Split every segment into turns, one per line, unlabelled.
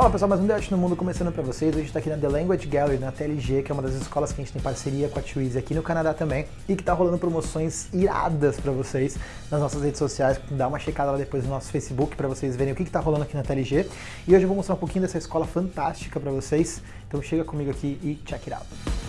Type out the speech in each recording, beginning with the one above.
Fala pessoal, mais um Debate no Mundo começando para vocês. Gente está aqui na The Language Gallery, na TLG, que é uma das escolas que a gente tem parceria com a Twizy aqui no Canadá também, e que está rolando promoções iradas para vocês nas nossas redes sociais. Dá uma checada lá depois no nosso Facebook para vocês verem o que está rolando aqui na TLG. E hoje eu vou mostrar um pouquinho dessa escola fantástica para vocês. Então chega comigo aqui e check it out.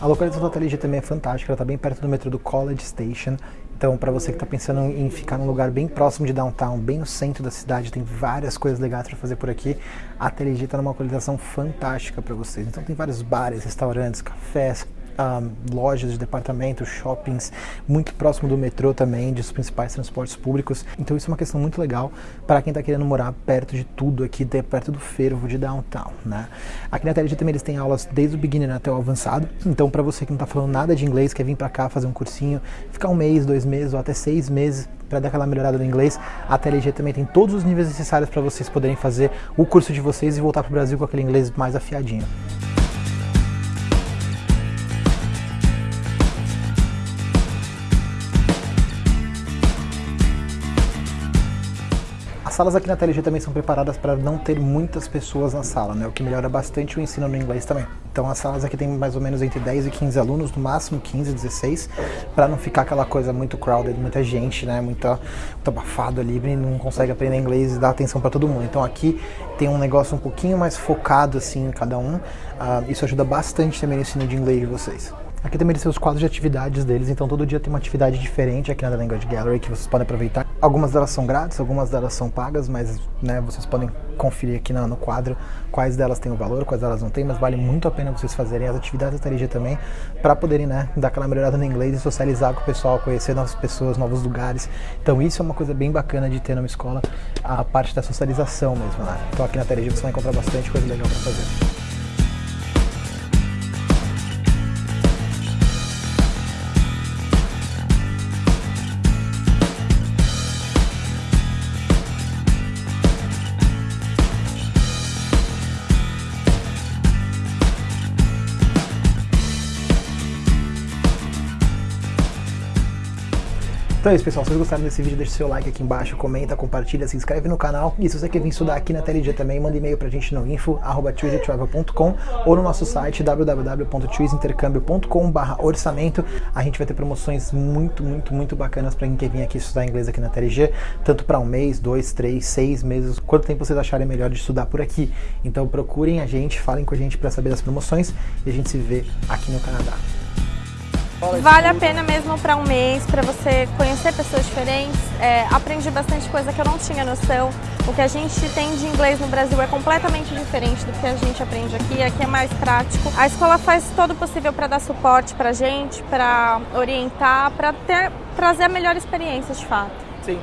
A localização da TLG também é fantástica, ela está bem perto do metrô do College Station. Então, para você que está pensando em ficar num lugar bem próximo de downtown, bem no centro da cidade, tem várias coisas legais para fazer por aqui. A TLG está numa localização fantástica para vocês. Então, tem vários bares, restaurantes, cafés, um, lojas de departamentos, shoppings, muito próximo do metrô também, dos principais transportes públicos. Então isso é uma questão muito legal para quem está querendo morar perto de tudo aqui, perto do fervo de downtown, né? Aqui na TLG também eles têm aulas desde o beginner até o avançado. Então para você que não está falando nada de inglês, quer vir para cá fazer um cursinho, ficar um mês, dois meses ou até seis meses para dar aquela melhorada no inglês, a TLG também tem todos os níveis necessários para vocês poderem fazer o curso de vocês e voltar para o Brasil com aquele inglês mais afiadinho. Salas aqui na TLG também são preparadas para não ter muitas pessoas na sala, né? o que melhora bastante o ensino no inglês também. Então as salas aqui tem mais ou menos entre 10 e 15 alunos, no máximo 15, 16, para não ficar aquela coisa muito crowded, muita gente, né? Muito abafado ali, não consegue aprender inglês e dar atenção para todo mundo. Então aqui tem um negócio um pouquinho mais focado assim em cada um. Uh, isso ajuda bastante também no ensino de inglês de vocês. Aqui também tem os quadros de atividades deles, então todo dia tem uma atividade diferente aqui na The Language Gallery que vocês podem aproveitar. Algumas delas são grátis, algumas delas são pagas, mas né, vocês podem conferir aqui no, no quadro quais delas têm o valor, quais delas não têm, mas vale muito a pena vocês fazerem as atividades da TLG também, para poderem né, dar aquela melhorada no inglês e socializar com o pessoal, conhecer novas pessoas, novos lugares. Então isso é uma coisa bem bacana de ter numa escola, a parte da socialização mesmo. Né? Então aqui na TLG você vai encontrar bastante coisa legal para fazer. Então é isso, pessoal. Se vocês gostaram desse vídeo, deixa seu like aqui embaixo, comenta, compartilha, se inscreve no canal. E se você quer vir estudar aqui na TLG também, manda e-mail pra gente no info.com ou no nosso site www.twizintercâmbio.com orçamento. A gente vai ter promoções muito, muito, muito bacanas pra quem quer vir aqui estudar inglês aqui na TLG, tanto para um mês, dois, três, seis meses, quanto tempo vocês acharem melhor de estudar por aqui. Então procurem a gente, falem com a gente para saber das promoções e a gente se vê aqui no Canadá.
Vale a pena mesmo para um mês, para você conhecer pessoas diferentes. É, aprendi bastante coisa que eu não tinha noção. O que a gente tem de inglês no Brasil é completamente diferente do que a gente aprende aqui. Aqui é mais prático. A escola faz todo o possível para dar suporte para gente, para orientar, para trazer a melhor experiência de fato.